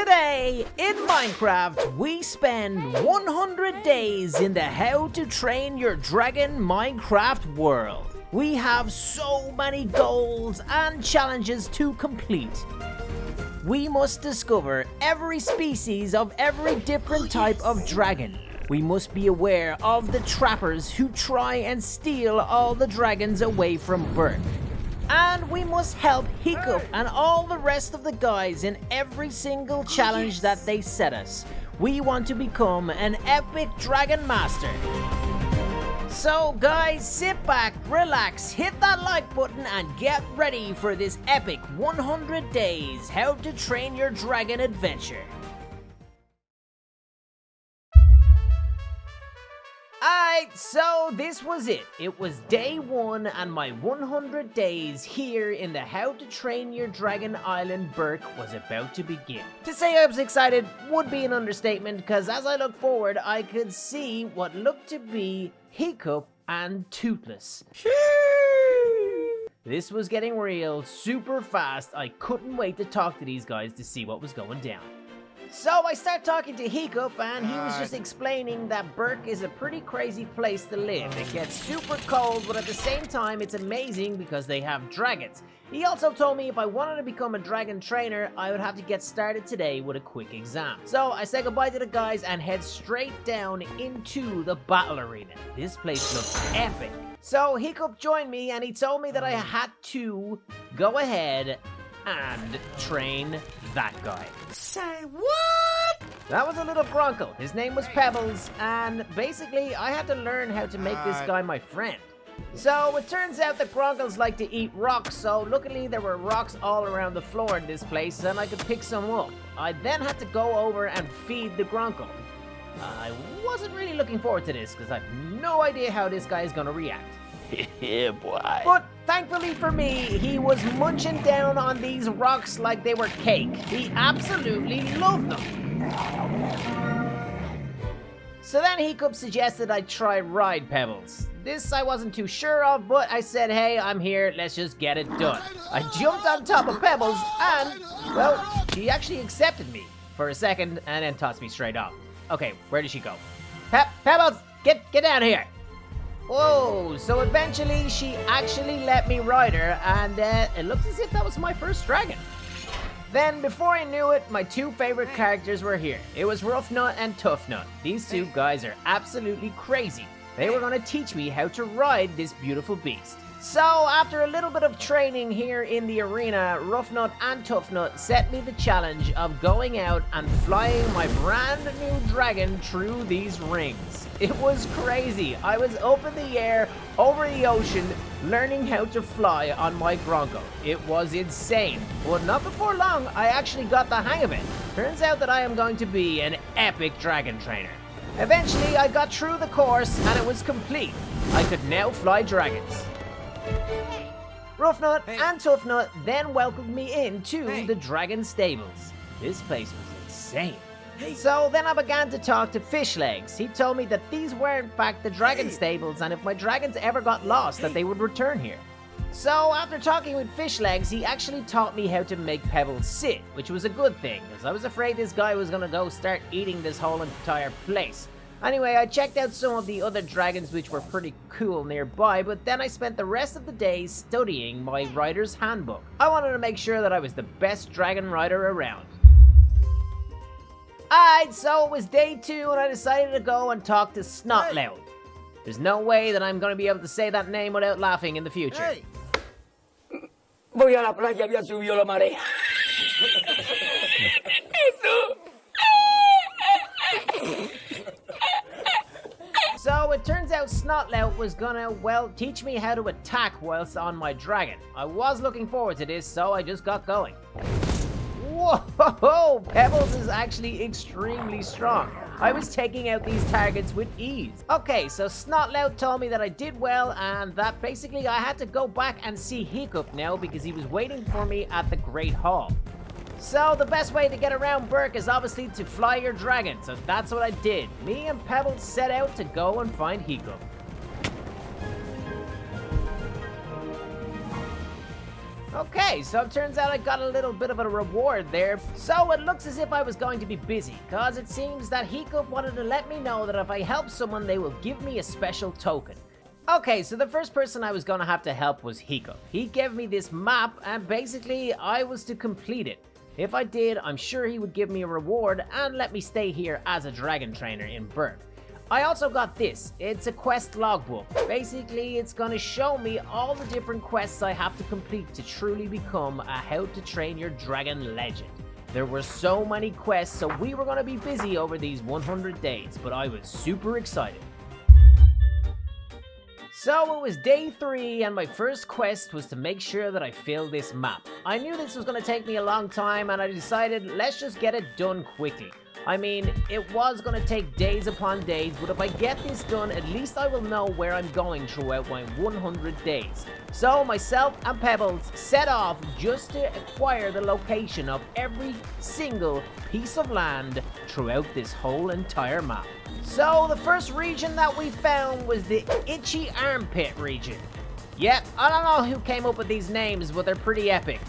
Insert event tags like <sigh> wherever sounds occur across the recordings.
Today, in Minecraft, we spend 100 days in the How to Train Your Dragon Minecraft world. We have so many goals and challenges to complete. We must discover every species of every different type of dragon. We must be aware of the trappers who try and steal all the dragons away from Berk. And we must help Hiccup and all the rest of the guys in every single oh, challenge that they set us. We want to become an epic Dragon Master. So guys, sit back, relax, hit that like button and get ready for this epic 100 days How to Train Your Dragon adventure. Alright, so this was it. It was day one and my 100 days here in the How to Train Your Dragon Island Berk was about to begin. To say I was excited would be an understatement because as I look forward I could see what looked to be Hiccup and Toothless. This was getting real super fast. I couldn't wait to talk to these guys to see what was going down. So I start talking to Hiccup and he was just explaining that Berk is a pretty crazy place to live. It gets super cold, but at the same time it's amazing because they have dragons. He also told me if I wanted to become a dragon trainer, I would have to get started today with a quick exam. So I say goodbye to the guys and head straight down into the battle arena. This place looks epic. So Hiccup joined me and he told me that I had to go ahead and train that guy. Say what? That was a little Gronckle. His name was Pebbles, and basically, I had to learn how to make this guy my friend. So, it turns out that Gronckles like to eat rocks, so luckily there were rocks all around the floor in this place, and I could pick some up. I then had to go over and feed the Gronckle. I wasn't really looking forward to this, because I have no idea how this guy is going to react. <laughs> yeah, boy. But thankfully for me, he was munching down on these rocks like they were cake. He absolutely loved them. So then Hiccup suggested I try Ride Pebbles. This I wasn't too sure of, but I said, hey, I'm here, let's just get it done. I jumped on top of Pebbles, and, well, she actually accepted me for a second and then tossed me straight off. Okay, where did she go? Pe Pebbles, get, get down here. Whoa, so eventually she actually let me ride her, and uh, it looks as if that was my first dragon. Then, before I knew it, my two favorite characters were here. It was Ruffnut and Tuffnut. These two guys are absolutely crazy. They were going to teach me how to ride this beautiful beast. So, after a little bit of training here in the arena, Ruffnut and Tuffnut set me the challenge of going out and flying my brand new dragon through these rings. It was crazy. I was up in the air, over the ocean, learning how to fly on my Gronko. It was insane. But not before long, I actually got the hang of it. Turns out that I am going to be an epic dragon trainer. Eventually, I got through the course and it was complete. I could now fly dragons. Ruffnut Hey. and Tuffnut then welcomed me into Hey. the Dragon Stables. This place was insane. So then I began to talk to Fishlegs. He told me that these were in fact the dragon Hey. stables and if my dragons ever got lost that they would return here. So after talking with Fishlegs, he actually taught me how to make Pebbles sit, which was a good thing, because I was afraid this guy was gonna go start eating this whole entire place. Anyway, I checked out some of the other dragons which were pretty cool nearby, but then I spent the rest of the day studying my rider's handbook. I wanted to make sure that I was the best dragon rider around. Alright, so it was day two and I decided to go and talk to Snotlout. There's no way that I'm gonna be able to say that name without laughing in the future. Hey. Voy a la playa, había subido la marea. So it turns out Snotlout was gonna, well, teach me how to attack whilst on my dragon. I was looking forward to this, so I just got going. Whoa! <laughs> Pebbles is actually extremely strong. I was taking out these targets with ease. Okay, so Snotlout told me that I did well and that basically I had to go back and see Hiccup now because he was waiting for me at the Great Hall. So the best way to get around Berk is obviously to fly your dragon, so that's what I did. Me and Pebbles set out to go and find Hiccup. Okay, so it turns out I got a little bit of a reward there. So it looks as if I was going to be busy, cause it seems that Hiccup wanted to let me know that if I help someone, they will give me a special token. Okay, so the first person I was gonna have to help was Hiccup. He gave me this map, and basically, I was to complete it. If I did, I'm sure he would give me a reward and let me stay here as a dragon trainer in Berk. I also got this. It's a quest logbook. Basically, it's gonna show me all the different quests I have to complete to truly become a How to Train Your Dragon legend. There were so many quests, so we were gonna be busy over these 100 days, but I was super excited. So it was day three, and my first quest was to make sure that I filled this map. I knew this was going to take me a long time, and I decided let's just get it done quickly. I mean, it was going to take days upon days, but if I get this done, at least I will know where I'm going throughout my 100 days. So myself and Pebbles set off just to acquire the location of every single piece of land throughout this whole entire map. So the first region that we found was the Itchy Armpit region. Yep, I don't know who came up with these names, but they're pretty epic.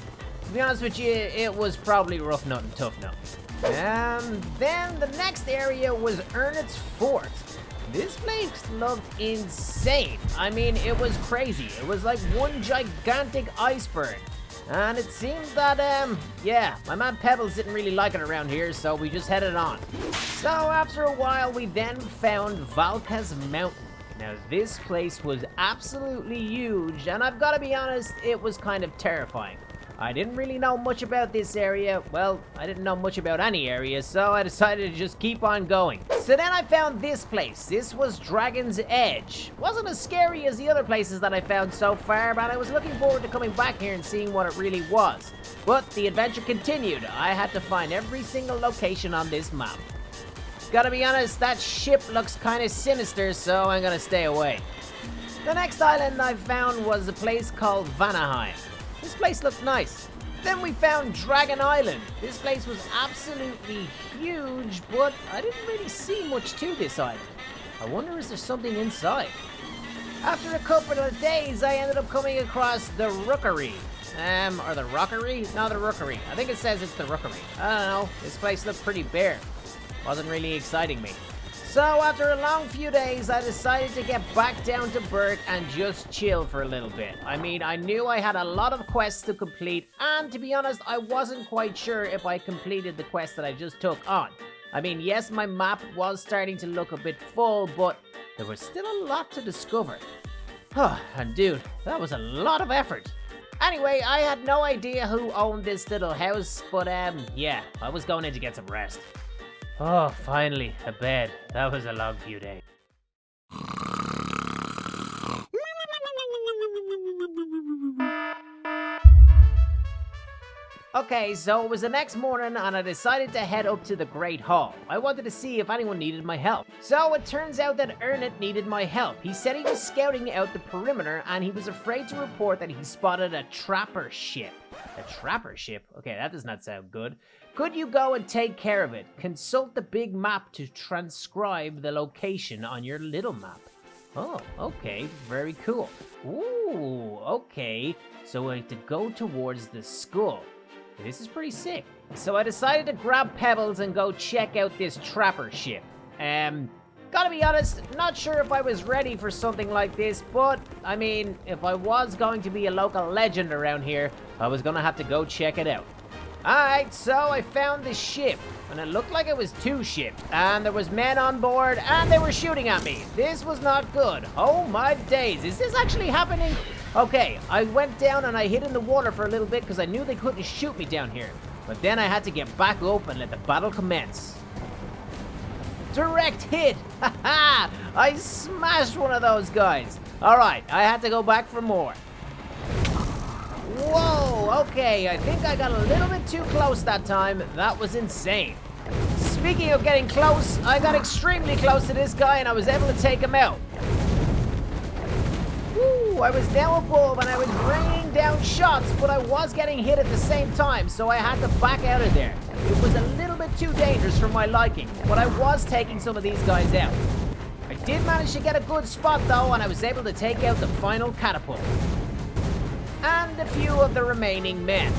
To be honest with you, it was probably Ruffnut and Tuffnut. And then the next area was Ernest's Fort. This place looked insane. I mean, it was crazy. It was like one gigantic iceberg. And it seems that, um, yeah, my man Pebbles didn't really like it around here, so we just headed on. So after a while, we then found Valka's Mountain. Now, this place was absolutely huge, and I've got to be honest, it was kind of terrifying. I didn't really know much about this area. Well, I didn't know much about any area, so I decided to just keep on going. So then I found this place. This was Dragon's Edge. Wasn't as scary as the other places that I found so far, but I was looking forward to coming back here and seeing what it really was. But the adventure continued. I had to find every single location on this map. Gotta be honest, that ship looks kind of sinister, so I'm gonna stay away. The next island I found was a place called Vanaheim. This place looked nice. Then we found Dragon Island. This place was absolutely huge, but I didn't really see much to this island. I wonder is there something inside? After a couple of days, I ended up coming across the Rookery. Um, or the Rockery? No, the Rookery. I think it says it's the Rookery. I don't know. This place looked pretty bare. Wasn't really exciting me. So after a long few days, I decided to get back down to Berk and just chill for a little bit. I mean, I knew I had a lot of quests to complete, and to be honest, I wasn't quite sure if I completed the quest that I just took on. I mean, yes, my map was starting to look a bit full, but there was still a lot to discover. Oh, and dude, that was a lot of effort. Anyway, I had no idea who owned this little house, but um, yeah, I was going in to get some rest. Oh, finally, a bed. That was a long few days. Okay, so it was the next morning and I decided to head up to the Great Hall. I wanted to see if anyone needed my help. So it turns out that Ernest needed my help. He said he was scouting out the perimeter and he was afraid to report that he spotted a trapper ship. A trapper ship? Okay, that does not sound good. Could you go and take care of it? Consult the big map to transcribe the location on your little map. Oh, okay, very cool. Ooh, okay. So I have to go towards the school. This is pretty sick. So I decided to grab Pebbles and go check out this trapper ship. Um, gotta be honest, not sure if I was ready for something like this, but, I mean, if I was going to be a local legend around here, I was gonna have to go check it out. Alright, so I found this ship, and it looked like it was two ships, and there was men on board, and they were shooting at me. This was not good. Oh my days, is this actually happening? Okay, I went down and I hid in the water for a little bit because I knew they couldn't shoot me down here. But then I had to get back up and let the battle commence. Direct hit! <laughs> Haha! I smashed one of those guys. Alright, I had to go back for more. Whoa, okay, I think I got a little bit too close that time. That was insane. Speaking of getting close, I got extremely close to this guy and I was able to take him out. I was now above and I was raining down shots, but I was getting hit at the same time, so I had to back out of there. It was a little bit too dangerous for my liking, but I was taking some of these guys out. I did manage to get a good spot though, and I was able to take out the final catapult. And a few of the remaining men.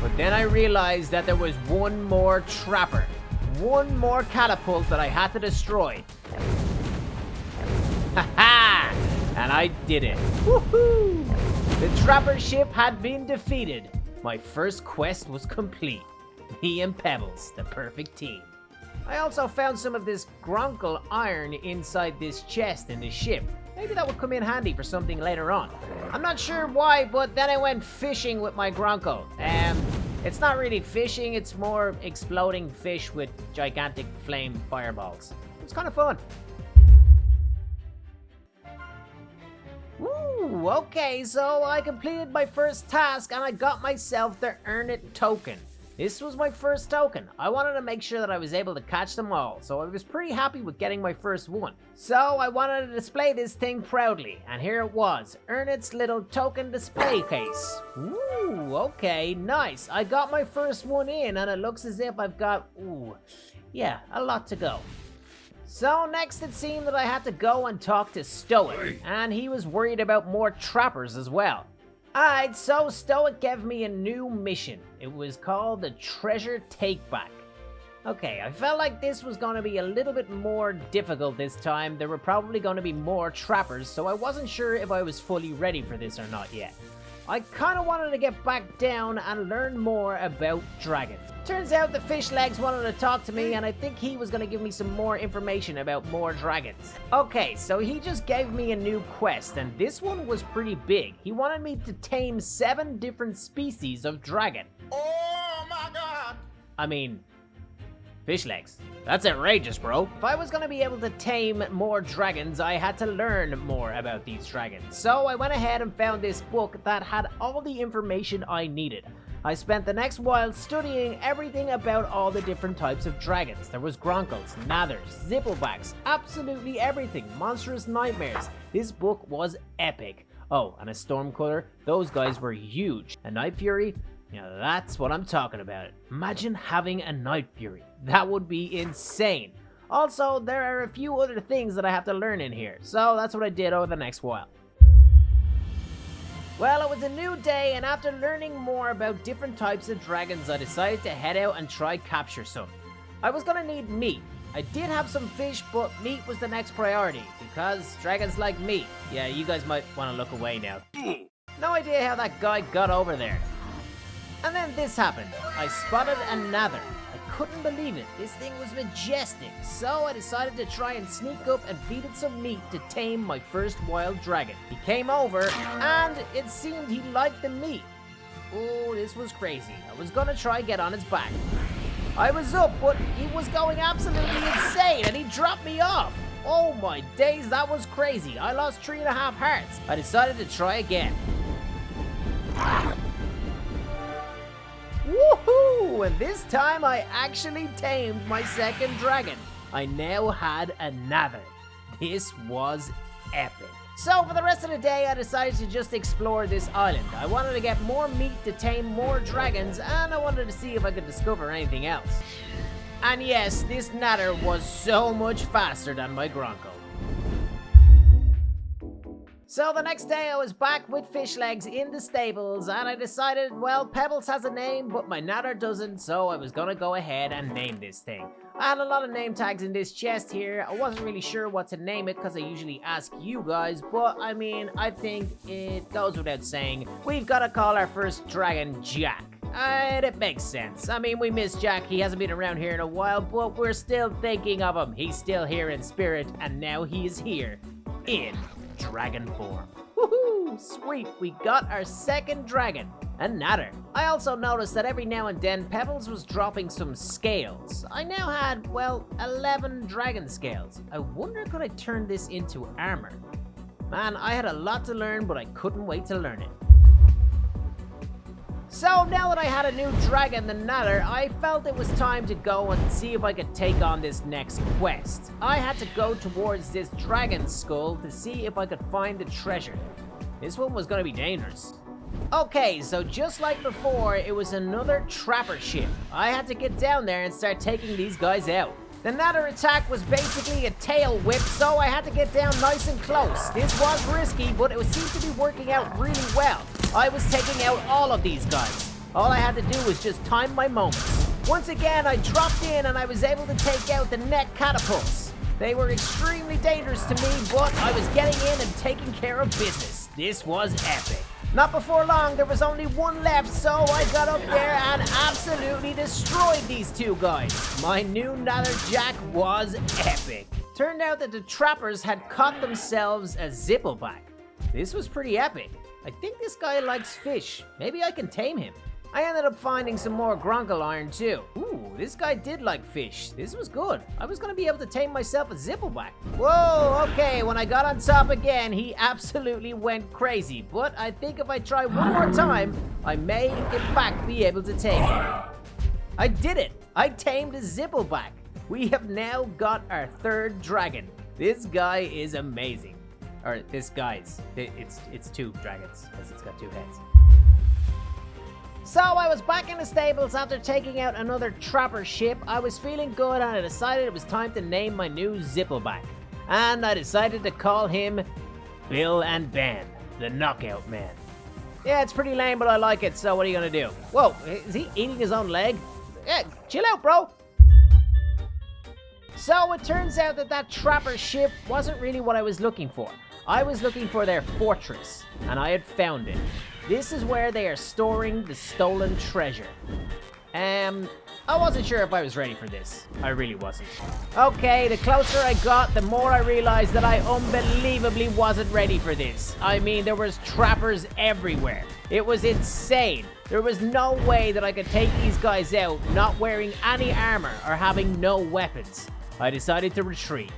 But then I realized that there was one more trapper, one more catapult that I had to destroy. <laughs> Ha And I did it. Woohoo! The trapper ship had been defeated. My first quest was complete. Me and Pebbles, the perfect team. I also found some of this Gronckle iron inside this chest in the ship. Maybe that would come in handy for something later on. I'm not sure why, but then I went fishing with my Gronckle. Um, it's not really fishing, it's more exploding fish with gigantic flame fireballs. It's kind of fun. Ooh, okay, so I completed my first task and I got myself the Earn It token. This was my first token. I wanted to make sure that I was able to catch them all, so I was pretty happy with getting my first one. So I wanted to display this thing proudly, and here it was, Ernest's little token display case. Ooh, okay, nice. I got my first one in, and it looks as if I've got, ooh, yeah, a lot to go. So next it seemed that I had to go and talk to Stoick, and he was worried about more trappers as well. Alright, so Stoick gave me a new mission. It was called the Treasure Takeback. Okay, I felt like this was going to be a little bit more difficult this time. There were probably going to be more trappers, so I wasn't sure if I was fully ready for this or not yet. I kind of wanted to get back down and learn more about dragons. Turns out the Fishlegs wanted to talk to me and I think he was going to give me some more information about more dragons. Okay, so he just gave me a new quest and this one was pretty big. He wanted me to tame seven different species of dragon. Oh my god! I mean, Fishlegs. That's outrageous, bro. If I was gonna be able to tame more dragons, I had to learn more about these dragons. So I went ahead and found this book that had all the information I needed. I spent the next while studying everything about all the different types of dragons. There was Gronckles, Nadders, Zipplebacks, absolutely everything. Monstrous Nightmares. This book was epic. Oh, and a Stormcutter, those guys were huge. A Night Fury, yeah, that's what I'm talking about. Imagine having a Night Fury. That would be insane. Also, there are a few other things that I have to learn in here, so that's what I did over the next while. Well, it was a new day, and after learning more about different types of dragons, I decided to head out and try capture some. I was gonna need meat. I did have some fish, but meat was the next priority, because dragons like meat. Yeah, you guys might want to look away now. Hmm. No idea how that guy got over there. And then this happened. I spotted another. I couldn't believe it. This thing was majestic. So I decided to try and sneak up and feed it some meat to tame my first wild dragon. He came over, and it seemed he liked the meat. Oh, this was crazy. I was gonna try get on his back. I was up, but he was going absolutely insane, and he dropped me off. Oh my days, that was crazy. I lost three and a half hearts. I decided to try again. Woohoo! And this time I actually tamed my second dragon. I now had another. This was epic. So for the rest of the day, I decided to just explore this island. I wanted to get more meat to tame more dragons, and I wanted to see if I could discover anything else. And yes, this Nadder was so much faster than my Gronko. So the next day I was back with Fishlegs in the stables and I decided, well, Pebbles has a name, but my Nadder doesn't, so I was gonna go ahead and name this thing. I had a lot of name tags in this chest here. I wasn't really sure what to name it because I usually ask you guys, but I mean, I think it goes without saying. We've got to call our first dragon Jack. And it makes sense. I mean, we miss Jack. He hasn't been around here in a while, but we're still thinking of him. He's still here in spirit, and now he is here in dragon form. Woohoo! Sweet, we got our second dragon, a Nadder. I also noticed that every now and then Pebbles was dropping some scales. I now had, well, 11 dragon scales. I wonder could I turn this into armor? Man, I had a lot to learn, but I couldn't wait to learn it. So now that I had a new dragon, the Nadder, I felt it was time to go and see if I could take on this next quest. I had to go towards this dragon skull to see if I could find the treasure. This one was gonna be dangerous. Okay, so just like before, it was another trapper ship. I had to get down there and start taking these guys out. The Nadder attack was basically a tail whip, so I had to get down nice and close. This was risky, but it seemed to be working out really well. I was taking out all of these guys. All I had to do was just time my moments. Once again, I dropped in and I was able to take out the net catapults. They were extremely dangerous to me, but I was getting in and taking care of business. This was epic. Not before long, there was only one left, so I got up there and absolutely destroyed these two guys. My new Jack was epic. Turned out that the trappers had caught themselves a zippleback. This was pretty epic. I think this guy likes fish. Maybe I can tame him. I ended up finding some more Gronckle iron too. Ooh, this guy did like fish. This was good. I was gonna be able to tame myself a zippleback. Whoa, okay, when I got on top again, he absolutely went crazy. But I think if I try one more time, I may in fact be able to tame him. I did it! I tamed a zippleback. We have now got our third dragon. This guy is amazing. Or this guy's. It's it's two dragons, because it's got two heads. So I was back in the stables after taking out another trapper ship. I was feeling good and I decided it was time to name my new Zippleback. And I decided to call him Bill and Ben, the Knockout Man. Yeah, it's pretty lame, but I like it, so what are you gonna do? Whoa, is he eating his own leg? Yeah, chill out, bro. So it turns out that that trapper ship wasn't really what I was looking for. I was looking for their fortress, and I had found it. This is where they are storing the stolen treasure. Um, I wasn't sure if I was ready for this. I really wasn't. Okay, the closer I got, the more I realized that I unbelievably wasn't ready for this. I mean, there was trappers everywhere. It was insane. There was no way that I could take these guys out not wearing any armor or having no weapons. I decided to retreat.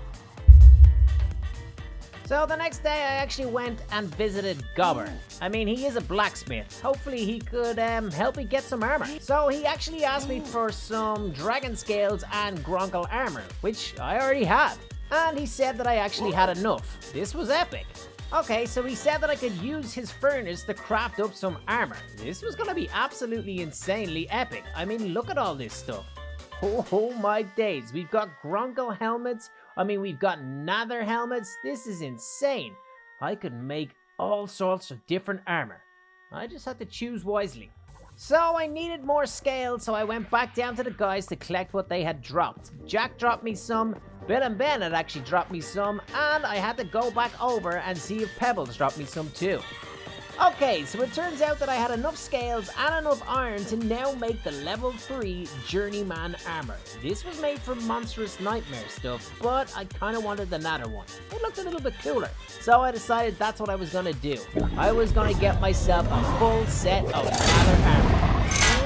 So the next day I actually went and visited Gobber. I mean, he is a blacksmith. Hopefully he could um, help me get some armor. So he actually asked me for some dragon scales and Gronckle armor, which I already had. And he said that I actually had enough. This was epic. Okay, so he said that I could use his furnace to craft up some armor. This was gonna be absolutely insanely epic. I mean, look at all this stuff. Oh, my days, we've got Gronckle helmets, I mean, we've got Nadder helmets. This is insane. I could make all sorts of different armor. I just had to choose wisely. So I needed more scale, so I went back down to the guys to collect what they had dropped. Jack dropped me some, Bill and Ben had actually dropped me some, and I had to go back over and see if Pebbles dropped me some too. Okay, so it turns out that I had enough scales and enough iron to now make the level 3 Journeyman armor. This was made from Monstrous Nightmare stuff, but I kind of wanted the Nadder one. It looked a little bit cooler, so I decided that's what I was going to do. I was going to get myself a full set of Nadder armor.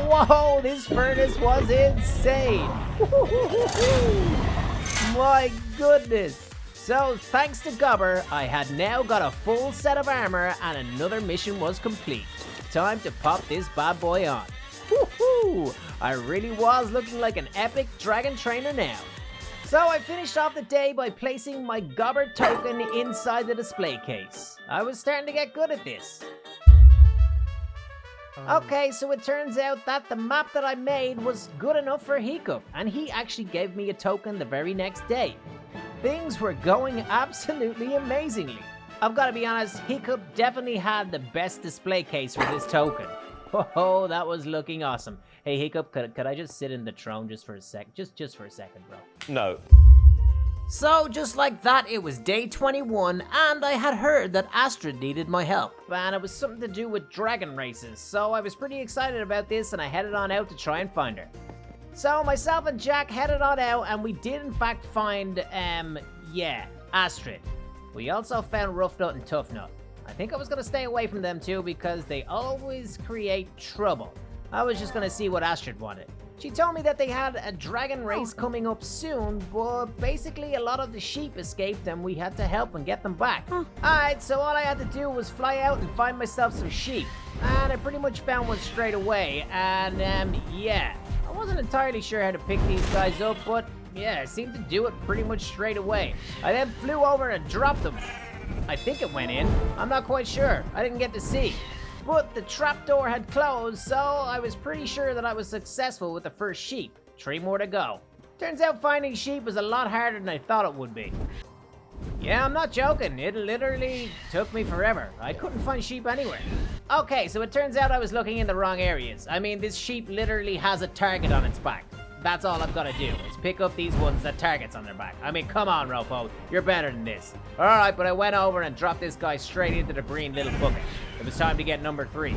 Whoa, this furnace was insane! <laughs> My goodness! So, thanks to Gobber, I had now got a full set of armor and another mission was complete. Time to pop this bad boy on. Woohoo! I really was looking like an epic dragon trainer now. So I finished off the day by placing my Gobber token inside the display case. I was starting to get good at this. Um. Okay, so it turns out that the map that I made was good enough for Hiccup, and he actually gave me a token the very next day. Things were going absolutely amazingly. I've got to be honest, Hiccup definitely had the best display case for this token. <laughs> Oh, that was looking awesome. Hey, Hiccup, could, could I just sit in the throne just for a sec? Just, just for a second, bro. No. So, just like that, it was day 21, and I had heard that Astrid needed my help. And it was something to do with dragon races, so I was pretty excited about this, and I headed on out to try and find her. So myself and Jack headed on out and we did in fact find, um, yeah, Astrid. We also found Ruffnut and Tuffnut. I think I was going to stay away from them too because they always create trouble. I was just going to see what Astrid wanted. She told me that they had a dragon race coming up soon, but basically a lot of the sheep escaped and we had to help and get them back. Alright, so all I had to do was fly out and find myself some sheep. And I pretty much found one straight away, and um, yeah, wasn't entirely sure how to pick these guys up, but yeah, I seemed to do it pretty much straight away. I then flew over and dropped them. I think it went in. I'm not quite sure. I didn't get to see. But the trapdoor had closed, so I was pretty sure that I was successful with the first sheep. Three more to go. Turns out finding sheep was a lot harder than I thought it would be. Yeah, I'm not joking. It literally took me forever. I couldn't find sheep anywhere. Okay, so it turns out I was looking in the wrong areas. I mean, this sheep literally has a target on its back. That's all I've got to do, is pick up these ones that targets on their back. I mean, come on, Ropo. You're better than this. Alright, but I went over and dropped this guy straight into the green little bucket. It was time to get number three.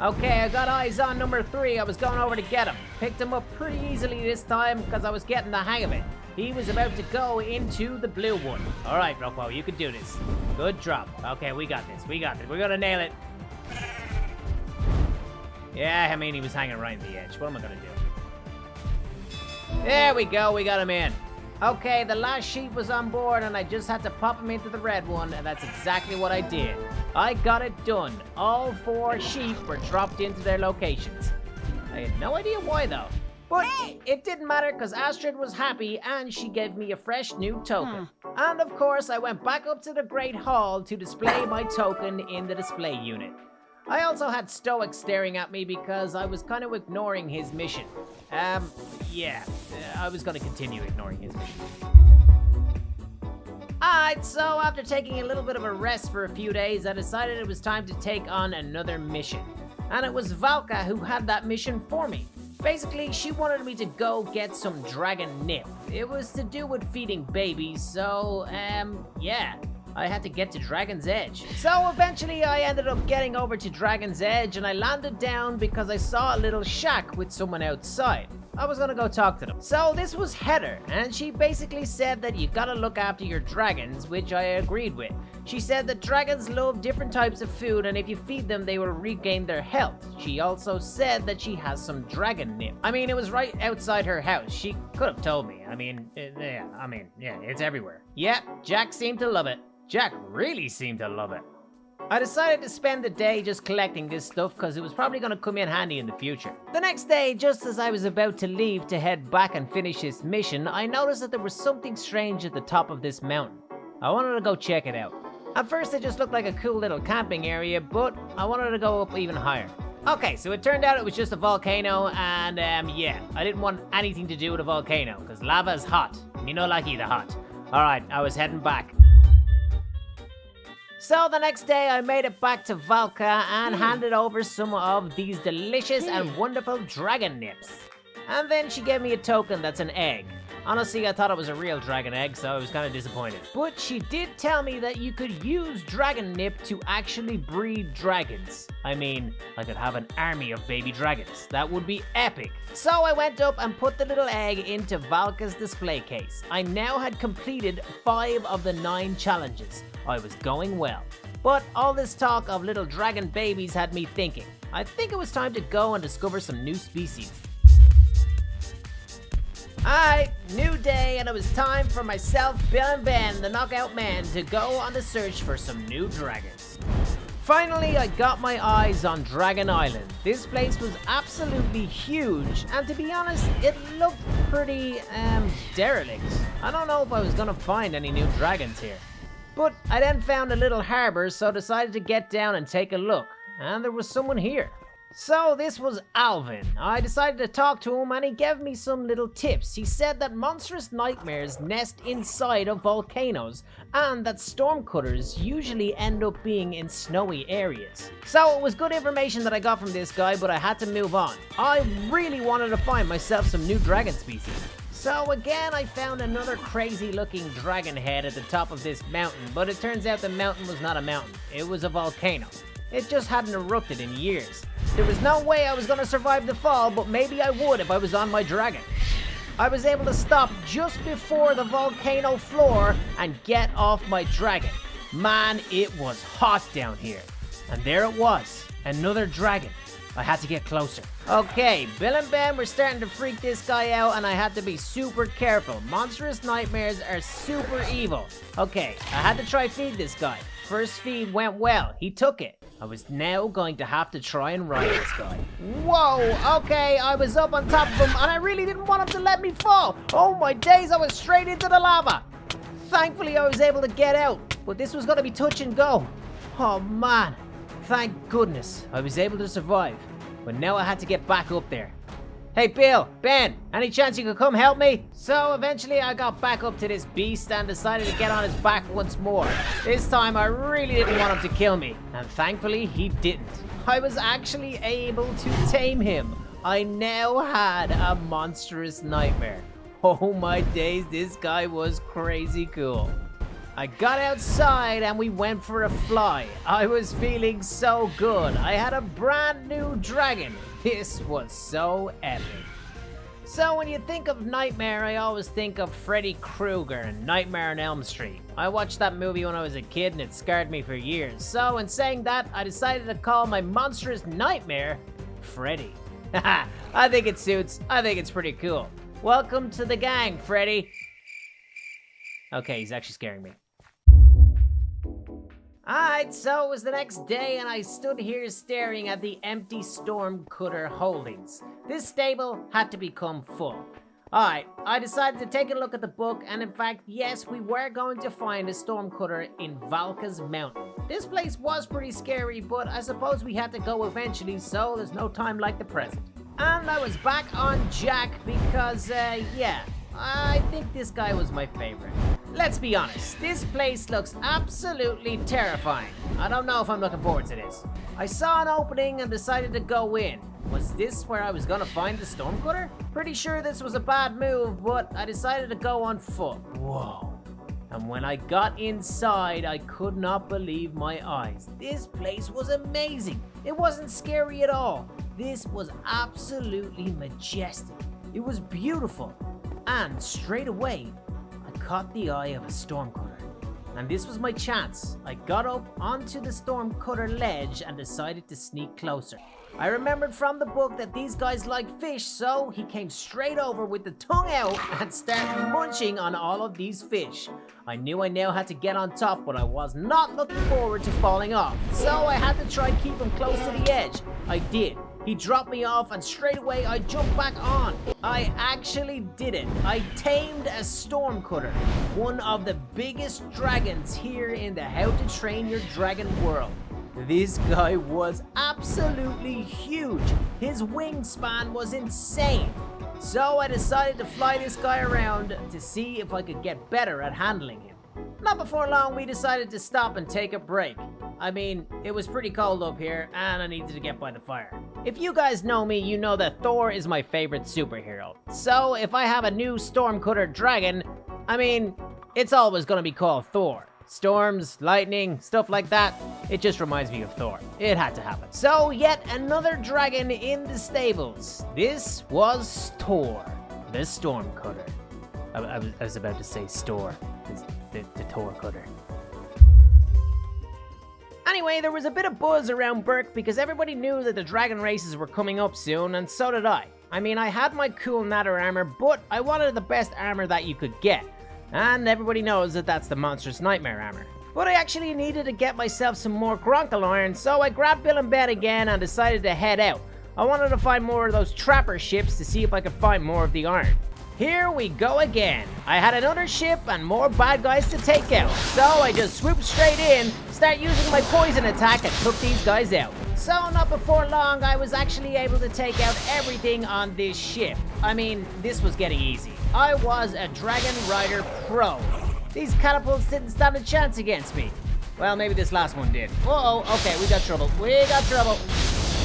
Okay, I got eyes on number three. I was going over to get him. Picked him up pretty easily this time because I was getting the hang of it. He was about to go into the blue one. All right, Rockwell, you can do this. Good drop. Okay, we got this. We got this. We're going to nail it. Yeah, I mean, he was hanging right in the edge. What am I going to do? There we go. We got him in. Okay, the last sheep was on board and I just had to pop him into the red one and that's exactly what I did. I got it done. All four sheep were dropped into their locations. I had no idea why though. But it didn't matter because Astrid was happy and she gave me a fresh new token. And of course, I went back up to the Great Hall to display my token in the display unit. I also had Stoick staring at me because I was kind of ignoring his mission. Um, yeah, I was going to continue ignoring his mission. Alright, so after taking a little bit of a rest for a few days, I decided it was time to take on another mission. And it was Valka who had that mission for me. Basically, she wanted me to go get some dragon nip. It was to do with feeding babies, so, um, yeah. I had to get to Dragon's Edge. So eventually I ended up getting over to Dragon's Edge and I landed down because I saw a little shack with someone outside. I was gonna go talk to them. So this was Heather, and she basically said that you gotta look after your dragons, which I agreed with. She said that dragons love different types of food, and if you feed them, they will regain their health. She also said that she has some dragon nip. I mean, it was right outside her house. She could have told me. I mean, yeah, I mean, yeah, it's everywhere. Yep, Jack seemed to love it. Jack really seemed to love it. I decided to spend the day just collecting this stuff because it was probably going to come in handy in the future. The next day, just as I was about to leave to head back and finish this mission, I noticed that there was something strange at the top of this mountain. I wanted to go check it out. At first it just looked like a cool little camping area, but I wanted to go up even higher. Okay, so it turned out it was just a volcano, and um, yeah, I didn't want anything to do with a volcano, because lava is hot. Me no like either hot. Alright, I was heading back. So the next day I made it back to Valka and hmm. handed over some of these delicious and hmm. wonderful dragon nips. And then she gave me a token that's an egg. Honestly, I thought it was a real dragon egg, so I was kind of disappointed. But she did tell me that you could use dragon nip to actually breed dragons. I mean, I could have an army of baby dragons. That would be epic. So I went up and put the little egg into Valka's display case. I now had completed five of the nine challenges. I was going well. But all this talk of little dragon babies had me thinking. I think it was time to go and discover some new species. Alright, new day, and it was time for myself, Bill and Ben, the Knockout Man, to go on the search for some new dragons. Finally, I got my eyes on Dragon Island. This place was absolutely huge, and to be honest, it looked pretty, um, derelict. I don't know if I was gonna find any new dragons here. But I then found a little harbor, so decided to get down and take a look. And there was someone here. So this was Alvin. I decided to talk to him and he gave me some little tips. He said that monstrous nightmares nest inside of volcanoes and that stormcutters usually end up being in snowy areas. So it was good information that I got from this guy, but I had to move on. I really wanted to find myself some new dragon species. So again, I found another crazy looking dragon head at the top of this mountain, but it turns out the mountain was not a mountain, it was a volcano. It just hadn't erupted in years. There was no way I was gonna survive the fall, but maybe I would if I was on my dragon. I was able to stop just before the volcano floor and get off my dragon. Man, it was hot down here. And there it was, another dragon. I had to get closer. Okay, Bill and Ben were starting to freak this guy out and I had to be super careful. Monstrous nightmares are super evil. Okay, I had to try feed this guy. First feed went well, he took it. I was now going to have to try and ride this guy. Whoa, okay, I was up on top of him and I really didn't want him to let me fall. Oh my days, I was straight into the lava. Thankfully, I was able to get out, but this was gonna be touch and go. Oh man, thank goodness I was able to survive. But now I had to get back up there. Hey Bill, Ben, any chance you could come help me? So eventually I got back up to this beast and decided to get on his back once more. This time I really didn't want him to kill me, and thankfully he didn't. I was actually able to tame him. I now had a monstrous nightmare. Oh my days, this guy was crazy cool. I got outside and we went for a fly. I was feeling so good. I had a brand new dragon. This was so epic. So when you think of Nightmare, I always think of Freddy Krueger and Nightmare on Elm Street. I watched that movie when I was a kid and it scarred me for years. So in saying that, I decided to call my monstrous nightmare Freddy. <laughs> I think it suits. I think it's pretty cool. Welcome to the gang, Freddy. Okay, he's actually scaring me. Alright, so it was the next day and I stood here staring at the empty Storm Cutter holdings. This stable had to become full. Alright, I decided to take a look at the book and in fact, yes, we were going to find a Storm Cutter in Valka's Mountain. This place was pretty scary, but I suppose we had to go eventually, so there's no time like the present. And I was back on Jack because, uh, yeah, I think this guy was my favorite. Let's be honest, this place looks absolutely terrifying. I don't know if I'm looking forward to this. I saw an opening and decided to go in. Was this where I was gonna find the Stormcutter? Pretty sure this was a bad move, but I decided to go on foot. Whoa. And when I got inside, I could not believe my eyes. This place was amazing. It wasn't scary at all. This was absolutely majestic. It was beautiful. And straight away, caught the eye of a stormcutter. And this was my chance. I got up onto the stormcutter ledge and decided to sneak closer. I remembered from the book that these guys like fish, so he came straight over with the tongue out <laughs> and started munching on all of these fish. I knew I now had to get on top, but I was not looking forward to falling off. So I had to try keep him close to the edge. I did. He dropped me off and straight away I jumped back on. I actually did it. I tamed a Stormcutter, one of the biggest dragons here in the How to Train Your Dragon world. This guy was absolutely huge. His wingspan was insane. So I decided to fly this guy around to see if I could get better at handling him. Not before long, we decided to stop and take a break. I mean, it was pretty cold up here, and I needed to get by the fire. If you guys know me, you know that Thor is my favorite superhero. So, if I have a new Stormcutter dragon, I mean, it's always gonna be called Thor. Storms, lightning, stuff like that, it just reminds me of Thor. It had to happen. So, yet another dragon in the stables. This was Thor, the Stormcutter. I, I, was, I was about to say store, the, the Thor cutter. Anyway, there was a bit of buzz around Berk because everybody knew that the dragon races were coming up soon, and so did I. I mean, I had my cool Nadder armor, but I wanted the best armor that you could get. And everybody knows that that's the Monstrous Nightmare armor. But I actually needed to get myself some more Gronckle iron, so I grabbed Bill and Ben again and decided to head out. I wanted to find more of those trapper ships to see if I could find more of the iron. Here we go again. I had another ship and more bad guys to take out. So I just swooped straight in, start using my poison attack and took these guys out. So not before long, I was actually able to take out everything on this ship. I mean, this was getting easy. I was a Dragon Rider Pro. These catapults didn't stand a chance against me. Well, maybe this last one did. Uh oh okay, we got trouble. We got trouble.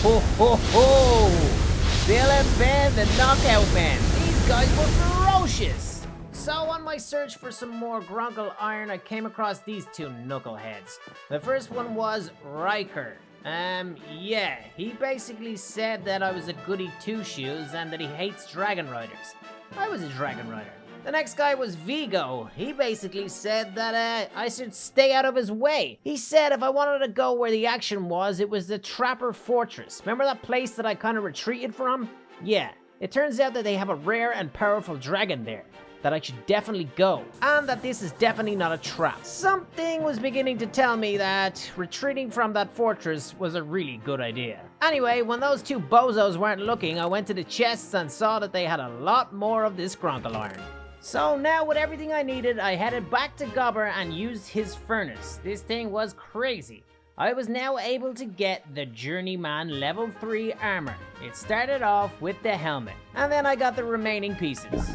Ho, ho, ho! Bill and Ben, the knockout men guys were ferocious! So on my search for some more Gronckle Iron, I came across these two knuckleheads. The first one was Ryker. Um, yeah, he basically said that I was a goody two-shoes and that he hates Dragon Riders. I was a Dragon Rider. The next guy was Viggo. He basically said that uh, I should stay out of his way. He said if I wanted to go where the action was, it was the Trapper Fortress. Remember that place that I kind of retreated from? Yeah, it turns out that they have a rare and powerful dragon there, that I should definitely go, and that this is definitely not a trap. Something was beginning to tell me that retreating from that fortress was a really good idea. Anyway, when those two bozos weren't looking, I went to the chests and saw that they had a lot more of this Gronckle iron. So now with everything I needed, I headed back to Gobber and used his furnace. This thing was crazy. I was now able to get the Journeyman level 3 armor. It started off with the helmet, and then I got the remaining pieces.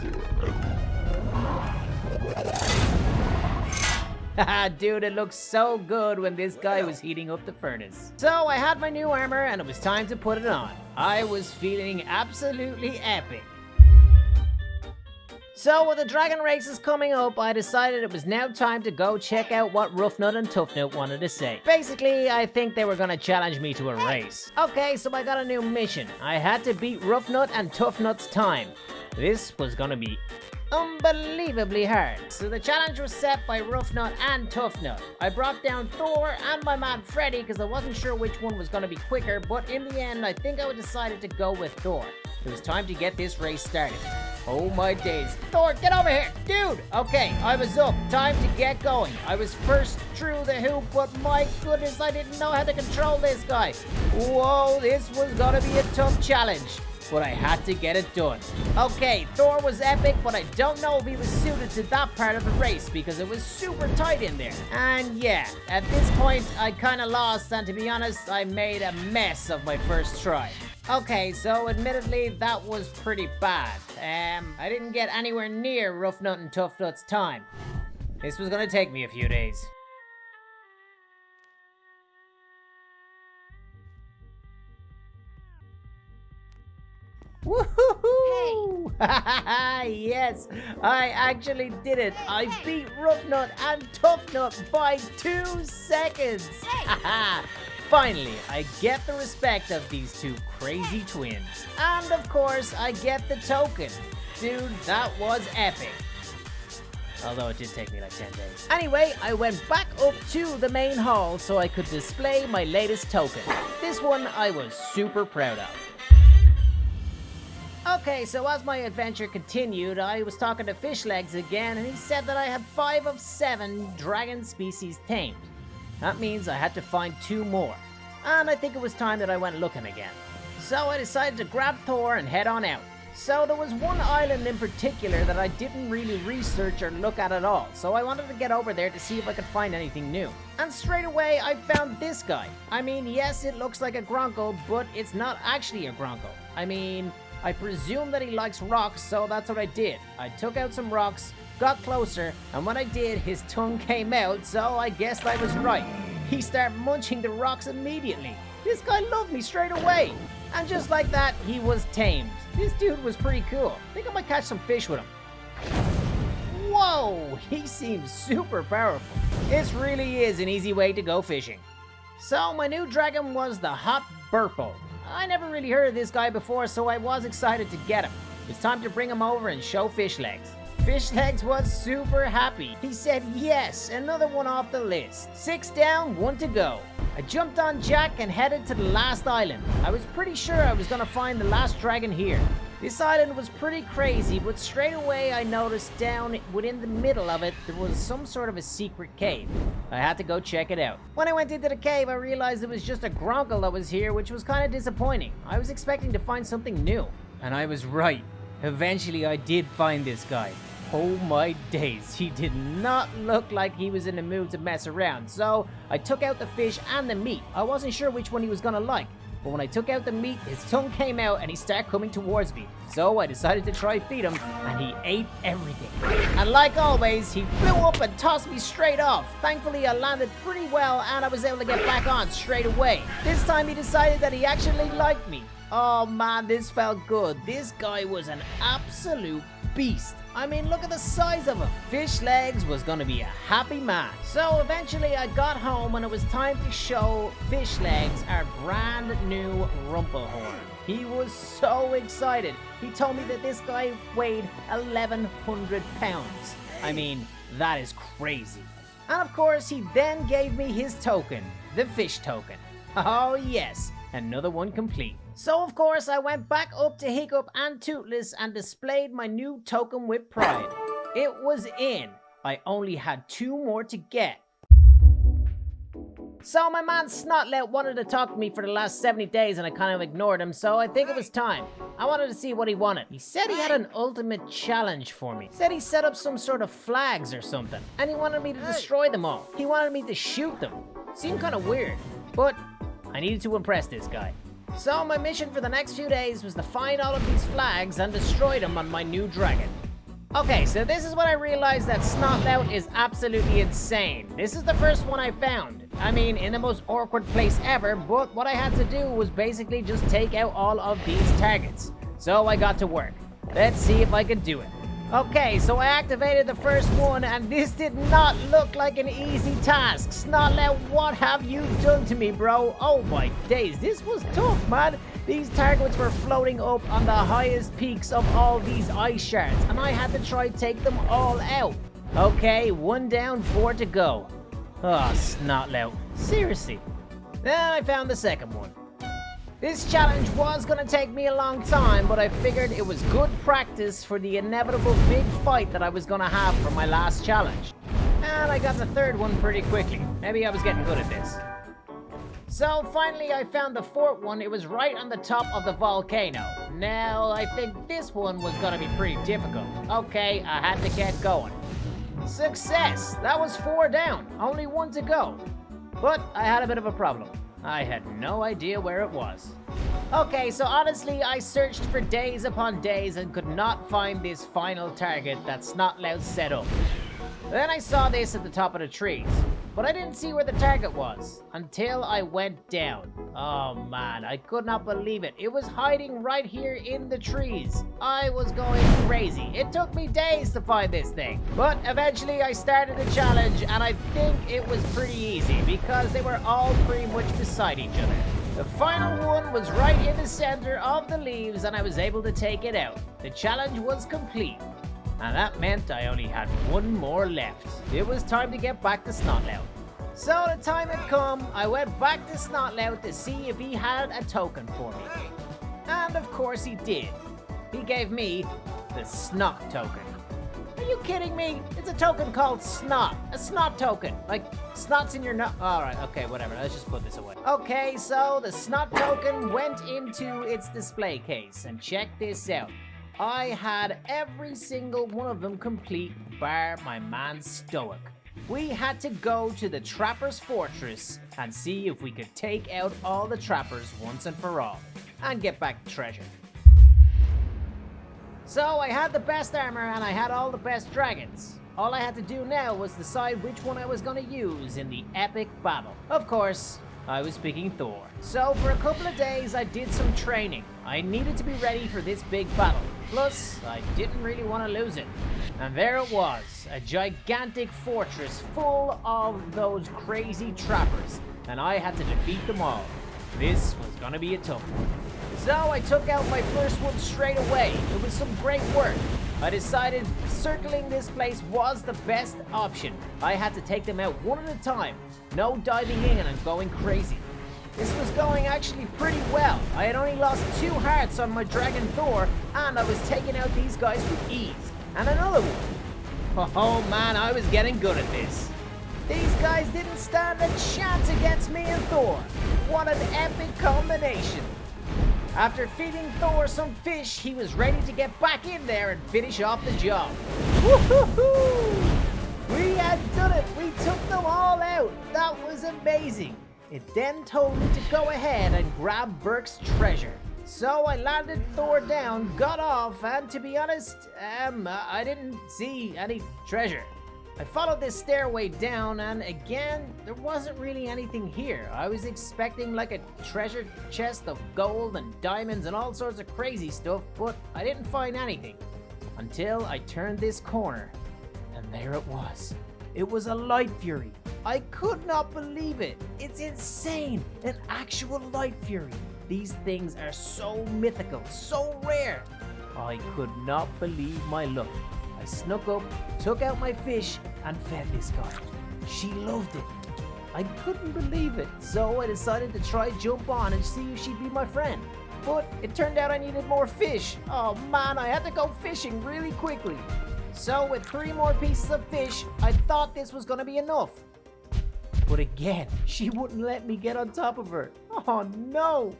<laughs> Dude, it looks so good when this guy was heating up the furnace. So I had my new armor and it was time to put it on. I was feeling absolutely epic. So with the dragon races coming up, I decided it was now time to go check out what Ruffnut and Tuffnut wanted to say. Basically, I think they were gonna challenge me to a race. Okay, so I got a new mission. I had to beat Ruffnut and Tuffnut's time. This was gonna be unbelievably hard. So the challenge was set by Ruffnut and Tuffnut. I brought down Thor and my man Freddy because I wasn't sure which one was going to be quicker, but in the end, I think I decided to go with Thor. It was time to get this race started. Oh my days. Thor, get over here! Dude! Okay, I was up. Time to get going. I was first through the hoop, but my goodness, I didn't know how to control this guy. Whoa, this was gonna be a tough challenge but I had to get it done. Okay, Thor was epic, but I don't know if he was suited to that part of the race because it was super tight in there. And yeah, at this point, I kind of lost, and to be honest, I made a mess of my first try. Okay, so admittedly, that was pretty bad. Um, I didn't get anywhere near Ruffnut and Tuffnut's time. This was gonna take me a few days. Woohoo! Hey. <laughs> yes, I actually did it. I beat Ruffnut and Tuffnut by two seconds. <laughs> Finally, I get the respect of these two crazy twins. And of course, I get the token. Dude, that was epic. Although it did take me like 10 days. Anyway, I went back up to the main hall so I could display my latest token. This one I was super proud of. Okay, so as my adventure continued, I was talking to Fishlegs again, and he said that I had 5 of 7 dragon species tamed. That means I had to find 2 more. And I think it was time that I went looking again. So I decided to grab Thor and head on out. So there was one island in particular that I didn't really research or look at at all, so I wanted to get over there to see if I could find anything new. And straight away, I found this guy. I mean, yes, it looks like a Gronckle, but it's not actually a Gronckle. I mean, I presume that he likes rocks, so that's what I did. I took out some rocks, got closer, and when I did, his tongue came out, so I guessed I was right. He started munching the rocks immediately. This guy loved me straight away. And just like that, he was tamed. This dude was pretty cool. I think I might catch some fish with him. Whoa, he seems super powerful. This really is an easy way to go fishing. So my new dragon was the Hot Burpo. I never really heard of this guy before, so I was excited to get him. It's time to bring him over and show Fishlegs. Fishlegs was super happy. He said, yes, another one off the list. Six down, one to go. I jumped on Jack and headed to the last island. I was pretty sure I was gonna find the last dragon here. This island was pretty crazy, but straight away I noticed down within the middle of it, there was some sort of a secret cave. I had to go check it out. When I went into the cave, I realized it was just a Gronckle that was here, which was kind of disappointing. I was expecting to find something new. And I was right. Eventually, I did find this guy. Oh my days, he did not look like he was in the mood to mess around, so I took out the fish and the meat. I wasn't sure which one he was gonna like. But when I took out the meat, his tongue came out and he started coming towards me. So I decided to try feed him, and he ate everything. And like always, he flew up and tossed me straight off. Thankfully, I landed pretty well, and I was able to get back on straight away. This time he decided that he actually liked me. Oh man, this felt good. This guy was an absolute beast. I mean, look at the size of him. Fishlegs was gonna be a happy man. So eventually I got home and it was time to show Fishlegs our brand new Rumblehorn. He was so excited. He told me that this guy weighed 1,100 pounds. I mean, that is crazy. And of course, he then gave me his token, the fish token. Oh yes, another one complete. So of course I went back up to Hiccup and Toothless and displayed my new token with pride. It was in. I only had two more to get. So my man Snotlout wanted to talk to me for the last 70 days and I kind of ignored him, so I think it was time. I wanted to see what he wanted. He said he had an ultimate challenge for me. Said he set up some sort of flags or something, and he wanted me to destroy them all. He wanted me to shoot them. Seemed kind of weird. But I needed to impress this guy. So my mission for the next few days was to find all of these flags and destroy them on my new dragon. Okay, so this is when I realized that Snotlout is absolutely insane. This is the first one I found. I mean, in the most awkward place ever, but what I had to do was basically just take out all of these targets. So I got to work. Let's see if I can do it. Okay, so I activated the first one, and this did not look like an easy task. Snotlout, what have you done to me, bro? Oh my days, this was tough, man. These targets were floating up on the highest peaks of all these ice shards, and I had to try take them all out. Okay, one down, four to go. Ah, oh, Snotlout. Seriously. Then I found the second one. This challenge was gonna take me a long time, but I figured it was good practice for the inevitable big fight that I was gonna have for my last challenge. And I got the third one pretty quickly. Maybe I was getting good at this. So finally I found the fourth one. It was right on the top of the volcano. Now I think this one was gonna be pretty difficult. Okay, I had to get going. Success! That was four down. Only one to go. But I had a bit of a problem. I had no idea where it was. Okay, so honestly, I searched for days upon days and could not find this final target that Snotlout set up. Then I saw this at the top of the trees, but I didn't see where the target was until I went down. Oh man, I could not believe it. It was hiding right here in the trees. I was going crazy. It took me days to find this thing, but eventually I started the challenge and I think it was pretty easy because they were all pretty much beside each other. The final one was right in the center of the leaves and I was able to take it out. The challenge was complete and that meant I only had one more left. It was time to get back to Snotlout. So the time had come, I went back to Snotlout to see if he had a token for me. And of course he did. He gave me the Snot token. Are you kidding me? It's a token called Snot. A Snot token. Like, snot's in your nut. Alright, okay, whatever. Let's just put this away. Okay, so the Snot token went into its display case. And check this out. I had every single one of them complete bar my man Stoick. We had to go to the Trapper's Fortress and see if we could take out all the trappers once and for all, and get back the treasure. So I had the best armor and I had all the best dragons. All I had to do now was decide which one I was going to use in the epic battle. Of course, I was picking Thor. So for a couple of days I did some training. I needed to be ready for this big battle. Plus, I didn't really want to lose it. And there it was, a gigantic fortress full of those crazy trappers. And I had to defeat them all. This was gonna be a tough one. So I took out my first one straight away. It was some great work. I decided circling this place was the best option. I had to take them out one at a time. No diving in and going crazy. This was going actually pretty well. I had only lost two hearts on my Dragon Thor, and I was taking out these guys with ease. And another one. <laughs> Oh man, I was getting good at this. These guys didn't stand a chance against me and Thor. What an epic combination. After feeding Thor some fish, he was ready to get back in there and finish off the job. We had done it! We took them all out! That was amazing! It then told me to go ahead and grab Berk's treasure. So I landed Thor down, got off, and to be honest, um, I didn't see any treasure. I followed this stairway down, and again, there wasn't really anything here. I was expecting like a treasure chest of gold and diamonds and all sorts of crazy stuff, but I didn't find anything. Until I turned this corner, and there it was. It was a Light Fury. I could not believe it. It's insane. An actual Light Fury. These things are so mythical, so rare. I could not believe my luck. I snuck up, took out my fish, and fed this guy. She loved it. I couldn't believe it, so I decided to try jump on and see if she'd be my friend. But it turned out I needed more fish. Oh man, I had to go fishing really quickly. So with three more pieces of fish, I thought this was gonna be enough. But again, <laughs> she wouldn't let me get on top of her. Oh no!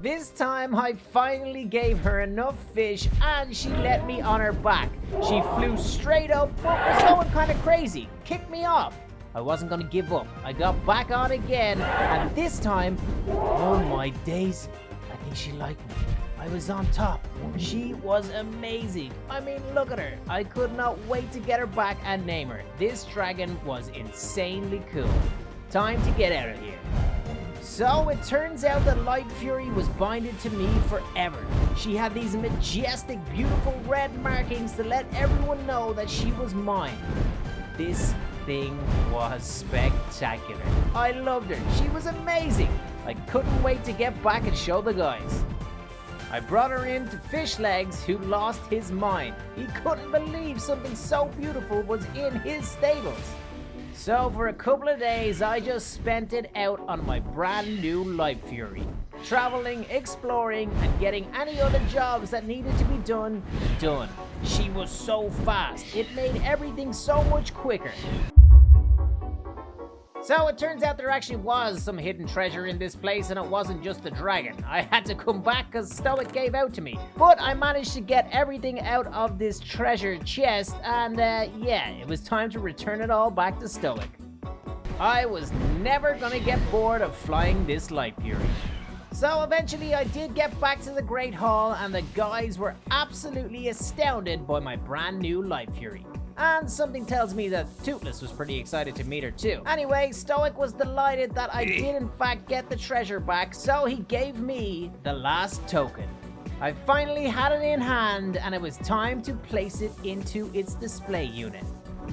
This time I finally gave her enough fish and she let me on her back. She flew straight up but was going kind of crazy, kicked me off. I wasn't going to give up. I got back on again, and this time, oh my days, I think she liked me. I was on top. She was amazing. I mean, look at her. I could not wait to get her back and name her. This dragon was insanely cool. Time to get out of here. So it turns out that Light Fury was binded to me forever. She had these majestic, beautiful red markings to let everyone know that she was mine. This thing was spectacular. I loved her. She was amazing. I couldn't wait to get back and show the guys. I brought her in to Fishlegs, who lost his mind. He couldn't believe something so beautiful was in his stables. So for a couple of days, I just spent it out on my brand new Light Fury. Traveling, exploring, and getting any other jobs that needed to be done, done. She was so fast, it made everything so much quicker. So it turns out there actually was some hidden treasure in this place and it wasn't just the dragon. I had to come back because Stoick gave out to me. But I managed to get everything out of this treasure chest and uh, yeah, it was time to return it all back to Stoick. I was never gonna get bored of flying this Light Fury. So eventually I did get back to the Great Hall and the guys were absolutely astounded by my brand new Light Fury. And something tells me that Toothless was pretty excited to meet her too. Anyway, Stoick was delighted that I did in fact get the treasure back, so he gave me the last token. I finally had it in hand and it was time to place it into its display unit.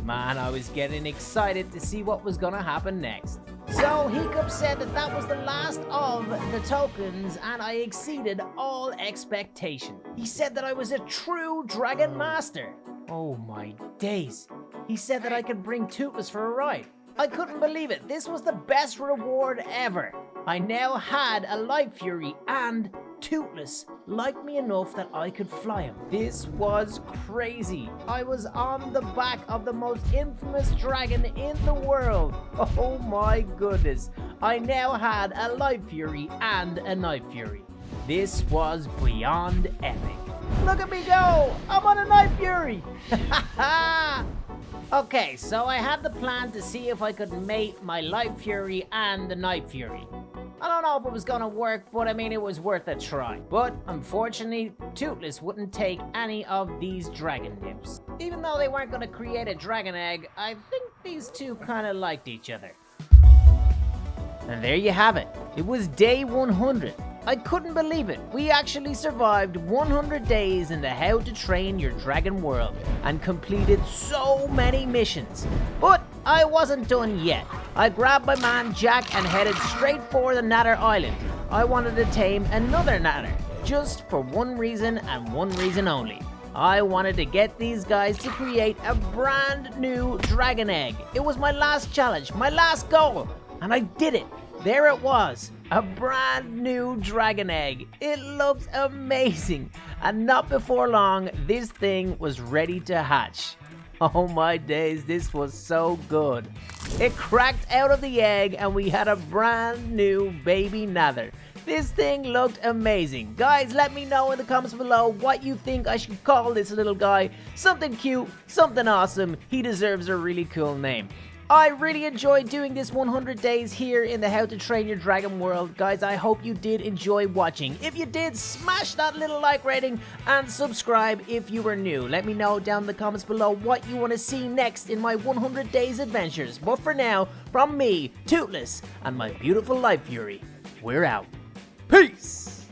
Man, I was getting excited to see what was gonna happen next. So Hiccup said that that was the last of the tokens and I exceeded all expectation. He said that I was a true Dragon Master. Oh my days. He said that I could bring Toothless for a ride. I couldn't believe it. This was the best reward ever. I now had a Light Fury and Toothless liked me enough that I could fly him. This was crazy. I was on the back of the most infamous dragon in the world. <laughs> Oh my goodness. I now had a Light Fury and a Night Fury. This was beyond epic. Look at me go! I'm on a Night Fury! <laughs> <laughs> okay, so I had the plan to see if I could mate my Light Fury and the Night Fury. I don't know if it was gonna work, but I mean, it was worth a try. But unfortunately, Toothless wouldn't take any of these dragon nymphs. Even though they weren't gonna create a dragon egg, I think these two kinda liked each other. And there you have it. It was day 100. I couldn't believe it. We actually survived 100 days in the How to Train Your Dragon world and completed so many missions. But I wasn't done yet. I grabbed my man Jack and headed straight for the Nadder Island. I wanted to tame another Nadder, just for one reason and one reason only. I wanted to get these guys to create a brand new dragon egg. It was my last challenge, my last goal, and I did it. There it was, a brand new dragon egg. It looks amazing. And not before long, this thing was ready to hatch. Oh my days, this was so good. It cracked out of the egg and we had a brand new baby Nadder. This thing looked amazing. Guys, let me know in the comments below what you think I should call this little guy. Something cute, something awesome. He deserves a really cool name. I really enjoyed doing this 100 days here in the How to Train Your Dragon world. Guys, I hope you did enjoy watching. If you did, smash that little like rating and subscribe if you are new. Let me know down in the comments below what you want to see next in my 100 days adventures. But for now, from me, Toothless, and my beautiful Light Fury, we're out. Peace!